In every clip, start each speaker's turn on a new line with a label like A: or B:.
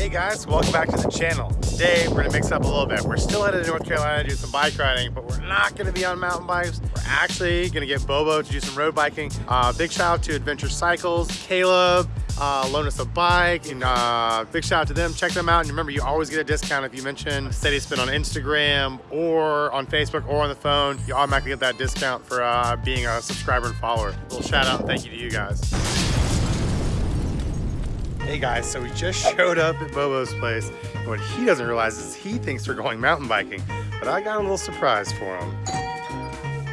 A: Hey guys, welcome back to the channel. Today we're gonna mix up a little bit. We're still headed to North Carolina to do some bike riding, but we're not gonna be on mountain bikes. We're actually gonna get Bobo to do some road biking. Uh, big shout out to Adventure Cycles, Caleb, uh, loan us a bike, and uh, big shout out to them. Check them out, and remember, you always get a discount if you mention Steady Spin on Instagram or on Facebook or on the phone. You automatically get that discount for uh, being a subscriber and follower. A little shout out and thank you to you guys. Hey guys, so we just showed up at Bobo's place. And what he doesn't realize is he thinks we're going mountain biking, but I got a little surprise for him.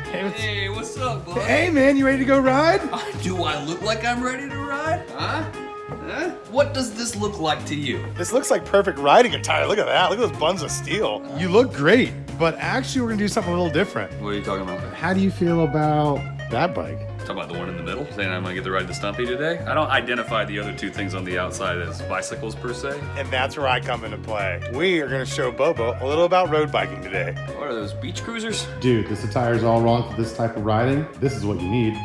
B: Hey, what's,
C: Hey, what's up, bud?
A: Hey man, you ready to go ride?
C: Do I look like I'm ready to ride? Huh? Huh? What does this look like to you?
A: This looks like perfect riding attire. Look at that. Look at those buns of steel. You look great, but actually we're gonna do something a little different.
C: What are you talking about?
A: How do you feel about that bike?
C: Talking about the one in the middle, saying I'm gonna get to ride the Stumpy today. I don't identify the other two things on the outside as bicycles per se.
A: And that's where I come into play. We are gonna show Bobo a little about road biking today.
C: What are those beach cruisers?
B: dude, this attire is all wrong for this type of riding. This is what you need.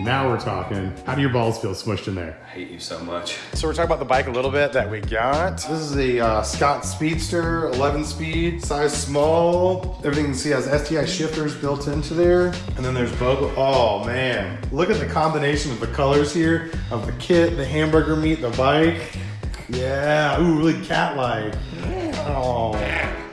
B: Now we're talking. How do your balls feel smushed in there?
C: I hate you so much.
A: So we're talking about the bike a little bit that we got. This is a uh, Scott Speedster, 11 speed, size small. Everything you can see has STI shifters built into there. And then there's Bobo. Oh man, look at the combination of the colors here of the kit, the hamburger meat, the bike. Yeah, ooh, really cat-like. Oh.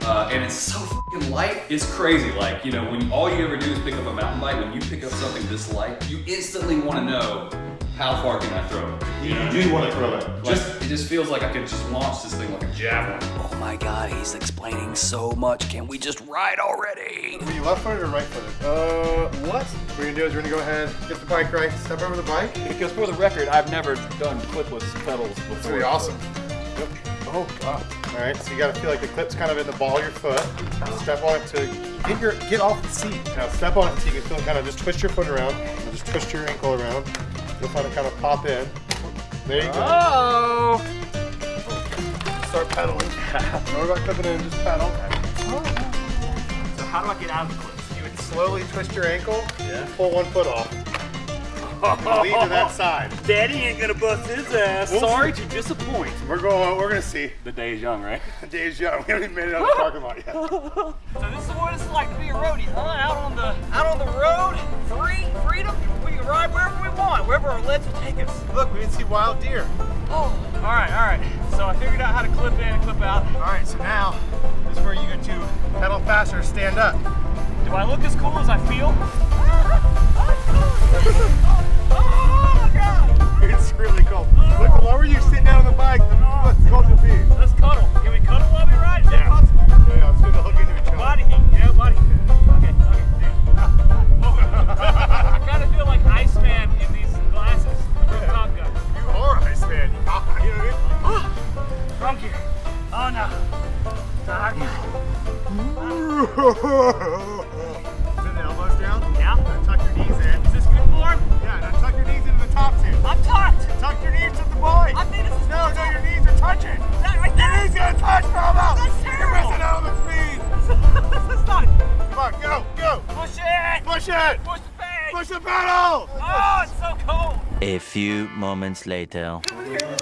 C: Uh, and it's so fucking light, it's crazy. Like, you know, when all you ever do is pick up a mountain bike, when you pick up something this light, you instantly want to know how far can I throw it?
A: You, you do want to throw it.
C: Just, it just feels like I could just launch this thing like a javelin.
D: Oh my god, he's explaining so much. Can we just ride already?
A: Were you left footed or right footed? Uh, what? What we're gonna do is we're gonna go ahead, get the bike right, step over the bike.
E: Because for the record, I've never done clipless pedals before.
A: That's pretty awesome. Yep. Oh god. All right, so you gotta feel like the clip's kind of in the ball of your foot. Step on it to get your get off the seat. Now step on it so you can feel it kind of just twist your foot around, just twist your ankle around. You'll find it kind of pop in. There you go.
E: Oh!
A: Start pedaling. Don't worry about clipping in, just pedal.
E: So how do I get out of the clips?
A: You would slowly twist your ankle and pull one foot off. And lean to that side.
E: Daddy ain't gonna bust his ass.
A: We'll
E: Sorry to disappoint.
A: We're going. Uh, we're gonna see.
E: The day is young, right?
A: Dave's young. We haven't even made it out of the parking lot yet.
F: So this is what it's like to be a roadie, huh? Out on the out on the road, free, freedom. We can ride wherever we want, wherever our legs will take us.
A: Look, we didn't see wild deer.
F: Oh, all right, all right. So I figured out how to clip in and clip out.
A: All right, so now this is where you get to pedal faster, stand up.
F: Do I look as cool as I feel? Oh God!
A: It's really cold. Look, the lower you sit down on the bike, the less cold you'll be.
F: Let's cuddle. Can we cuddle while we ride? Is that
A: Yeah.
F: possible?
A: Yeah, it's good to hook into each other.
F: Body heat, know, body heat. Okay, okay. I kind of feel like Iceman in these glasses from Top Gun.
A: You are Iceman. You know what I mean?
F: Drunk here. Oh no. Tired.
A: go, go.
F: Push it.
A: Push it.
F: Push the bag.
A: Push the pedal.
F: Oh, it's so cold.
D: A few moments later.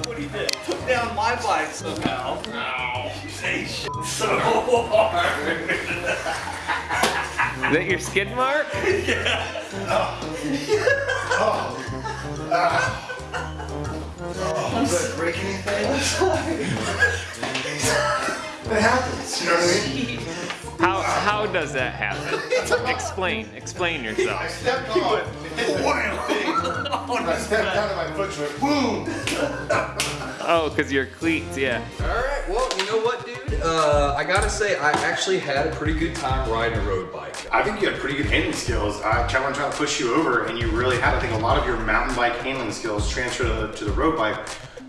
C: What he did, took down my bike somehow. Ow. Say so hard.
E: Is that your skid mark? Yeah. Oh. Oh. Oh.
A: Does it break anything? it happens, you know what I mean?
E: How how does that happen? Explain. Explain yourself.
A: stepped on it. Wham! I stepped down and my foot went boom.
E: Oh, because your cleats, yeah.
C: Alright, well, you know what, dude? Uh, I gotta say, I actually had a pretty good time riding a road bike.
A: I think you had pretty good handling skills. I challenge trying to push you over, and you really had. I think a lot of your mountain bike handling skills transfer to the, to the road bike.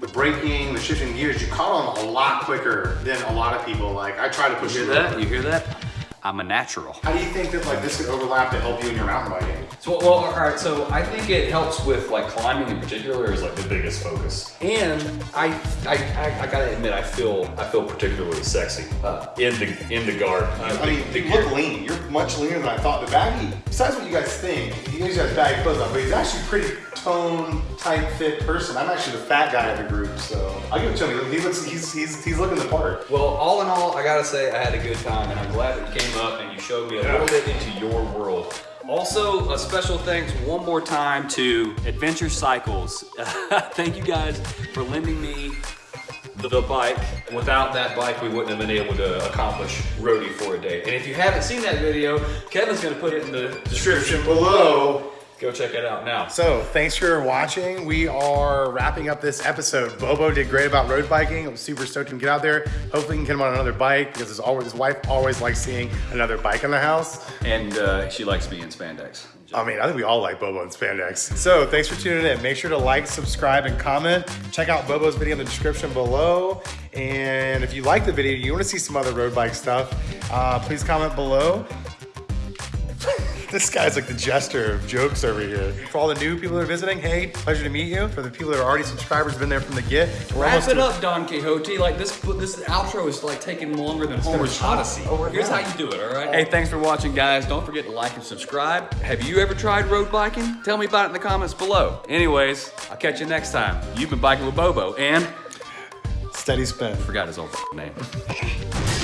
A: The braking, the shifting gears, you caught on a lot quicker than a lot of people. Like I try to push
C: You
A: you.
C: hear that?
A: over.
C: You hear that? I'm a natural.
A: How do you think that like this could overlap to help you in your mountain biking?
C: So, well, all right. So I think it helps with like climbing in particular is like the biggest focus. And I, I, I, I gotta admit, I feel, I feel particularly sexy uh, in the in the garb.
A: I mean, you look lean. You're much leaner than I thought. The baggy, besides what you guys think, you guys got baggy clothes on, but he's actually pretty tone type fit person. I'm actually the fat guy of the group, so I'll give it to him. He looks, he's, he's, he's looking the part.
C: Well, all in all, I gotta say I had a good time, and I'm glad that you came up and you showed me a little bit into your world. Also, a special thanks one more time to Adventure Cycles. Thank you guys for lending me the, the bike. Without that bike, we wouldn't have been able to accomplish roadie for a day. And if you haven't seen that video, Kevin's gonna put it in the description
A: below.
C: Go check it out now.
A: So thanks for watching. We are wrapping up this episode. Bobo did great about road biking. I'm super stoked to get out there. Hopefully he can get him on another bike because his, always, his wife always likes seeing another bike in the house.
C: And uh, she likes me in spandex.
A: I mean, I think we all like Bobo and spandex. So thanks for tuning in. Make sure to like, subscribe, and comment. Check out Bobo's video in the description below. And if you like the video, you want to see some other road bike stuff, uh, please comment below. This guy's like the jester of jokes over here. For all the new people that are visiting, hey, pleasure to meet you. For the people that are already subscribers, been there from the get. We're
C: Wrap
A: almost
C: it up, Don Quixote. Like this, this outro is like taking longer than Homer's
A: shot.
C: Odyssey.
A: Oh,
C: Here's how you do it, all right? Hey, thanks for watching, guys. Don't forget to like and subscribe. Have you ever tried road biking? Tell me about it in the comments below. Anyways, I'll catch you next time. You've been biking with Bobo and
A: Steady spin.
C: forgot his old name.